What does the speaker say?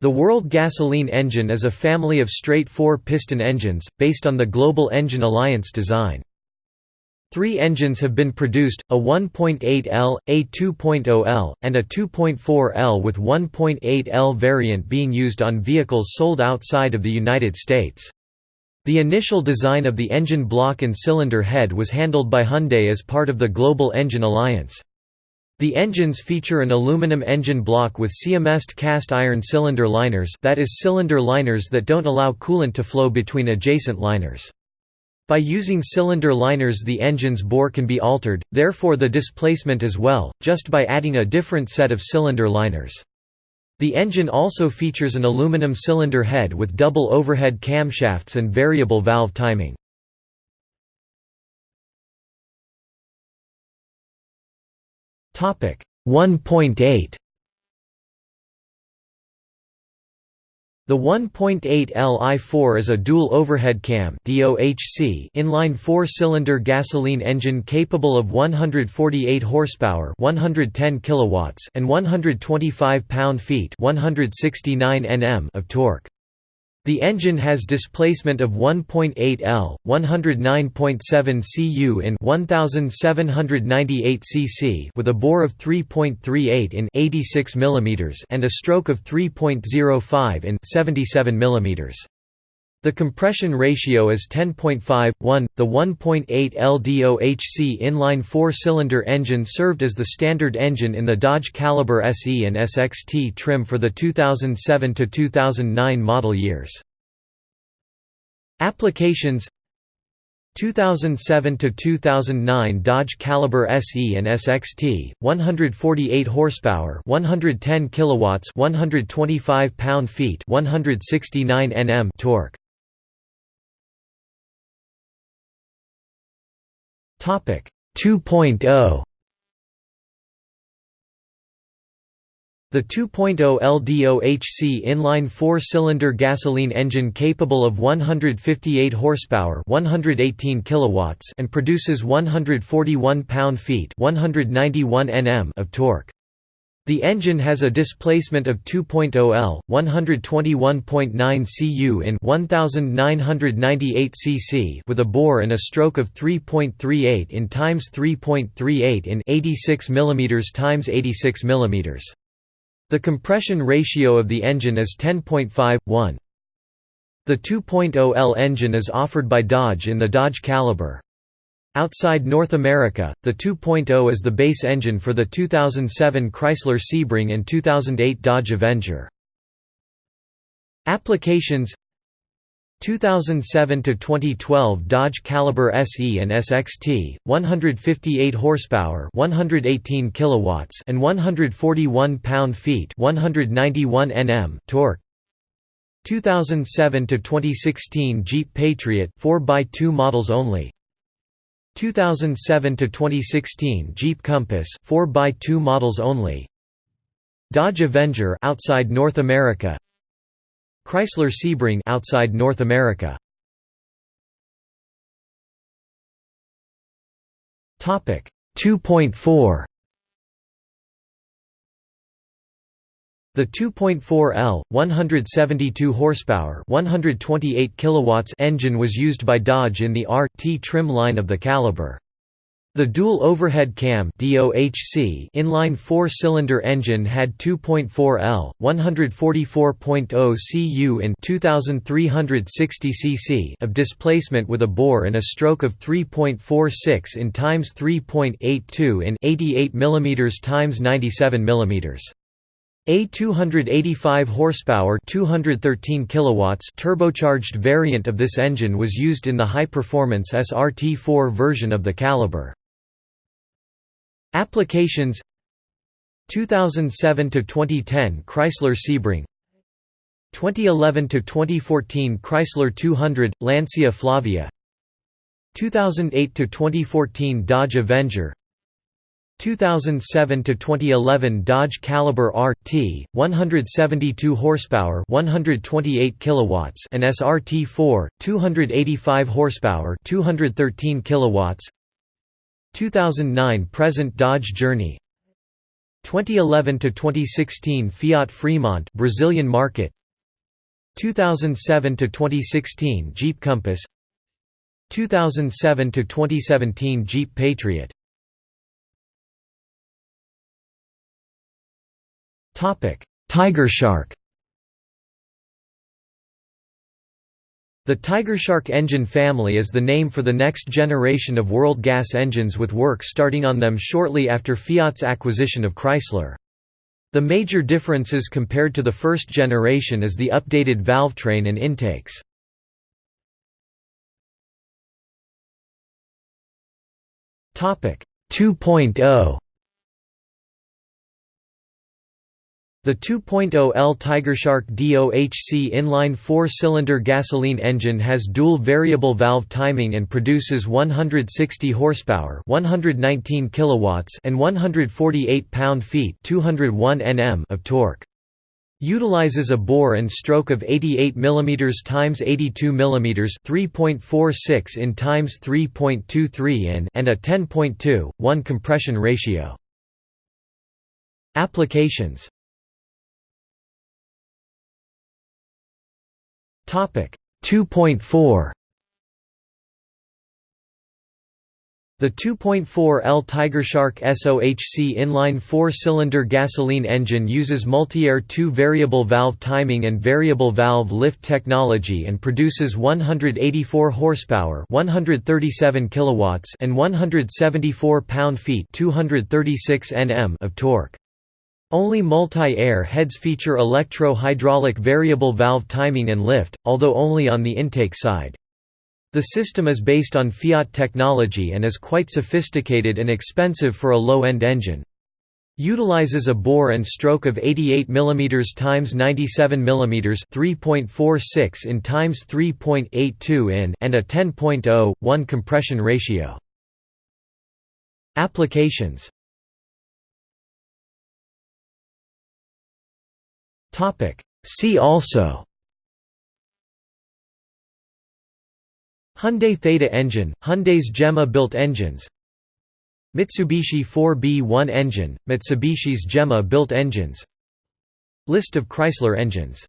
The World Gasoline Engine is a family of straight four-piston engines, based on the Global Engine Alliance design. Three engines have been produced, a 1.8L, a 2.0L, and a 2.4L with 1.8L variant being used on vehicles sold outside of the United States. The initial design of the engine block and cylinder head was handled by Hyundai as part of the Global Engine Alliance. The engines feature an aluminum engine block with Siamesed cast iron cylinder liners that is cylinder liners that don't allow coolant to flow between adjacent liners. By using cylinder liners the engine's bore can be altered, therefore the displacement as well, just by adding a different set of cylinder liners. The engine also features an aluminum cylinder head with double overhead camshafts and variable valve timing. 1.8 The 1.8 Li4 is a dual overhead cam (DOHC) inline four-cylinder gasoline engine capable of 148 horsepower (110 kilowatts) and 125 pound-feet (169 Nm) of torque. The engine has displacement of 1.8 L, 109.7 cu in 1798 cc with a bore of 3.38 in 86 mm and a stroke of 3.05 in 77 mm. The compression ratio is 10.5, 1. The 1.8 LDOHC inline four-cylinder engine served as the standard engine in the Dodge Caliber SE and SXT trim for the 2007–2009 model years. Applications 2007 to 2009 Dodge Caliber SE and SXT 148 horsepower 110 kilowatts 125 pound-feet 169 Nm torque 2.0 The 2.0 LDOHC inline four-cylinder gasoline engine capable of 158 horsepower, 118 kilowatts, and produces 141 pound-feet, 191 Nm of torque. The engine has a displacement of 2.0 L, 121.9 cu in 1998 cc with a bore and a stroke of 3.38 in times 3.38 in 86 mm times 86 mm. The compression ratio of the engine is 10.5 1. The 2.0 L engine is offered by Dodge in the Dodge Caliber. Outside North America, the 2.0 is the base engine for the 2007 Chrysler Sebring and 2008 Dodge Avenger. Applications 2007 to 2012 Dodge Caliber SE and SXT 158 horsepower 118 kilowatts and 141 pound-feet 191 Nm torque 2007 to 2016 Jeep Patriot 4x2 models only 2007 to 2016 Jeep Compass 4x2 models only. Dodge Avenger outside North America. Chrysler Sebring outside North America. Topic 2.4 The 2.4L 172 horsepower, 128 kilowatts engine was used by Dodge in the R-T trim line of the Caliber. The dual overhead cam DOHC inline four-cylinder engine had 2.4 L, 144.0 cu in 2360 cc of displacement with a bore and a stroke of 3.46 in times 3.82 in 88 mm times 97 mm. A 285 horsepower 213 kilowatts turbocharged variant of this engine was used in the high-performance SRT4 version of the Caliber. Applications 2007 to 2010 Chrysler Sebring 2011 to 2014 Chrysler 200 Lancia Flavia 2008 to 2014 Dodge Avenger 2007 to 2011 Dodge Caliber RT 172 horsepower 128 kilowatts and SRT4 285 horsepower 213 kilowatts. 2009 present Dodge Journey. 2011 to 2016 Fiat Fremont Brazilian market. 2007 to 2016 Jeep Compass. 2007 to 2017 Jeep Patriot Tiger Shark The Tigershark engine family is the name for the next generation of world gas engines with work starting on them shortly after Fiat's acquisition of Chrysler. The major differences compared to the first generation is the updated valvetrain and intakes. Topic 2.0 The 2.0L Tigershark DOHC inline four-cylinder gasoline engine has dual variable valve timing and produces 160 horsepower, 119 kilowatts, and 148 pound-feet, 201 Nm of torque. Utilizes a bore and stroke of 88 mm x 82 mm 3.46 in x 3.23 in and a 10.2 1 compression ratio. Applications Topic 2.4 The 2.4L Tigershark SOHC inline four-cylinder gasoline engine uses multi-air two-variable valve timing and variable valve lift technology and produces 184 horsepower, 137 kilowatts, and 174 pound-feet, 236 Nm of torque. Only multi-air heads feature electro-hydraulic variable valve timing and lift, although only on the intake side. The system is based on Fiat technology and is quite sophisticated and expensive for a low-end engine. Utilizes a bore and stroke of 88 mm x 97 mm 3.46 in x 3.82 in and a 10.0 1 compression ratio. Applications See also. Hyundai Theta engine, Hyundai's GEMA built engines. Mitsubishi 4B1 engine, Mitsubishi's GEMA built engines. List of Chrysler engines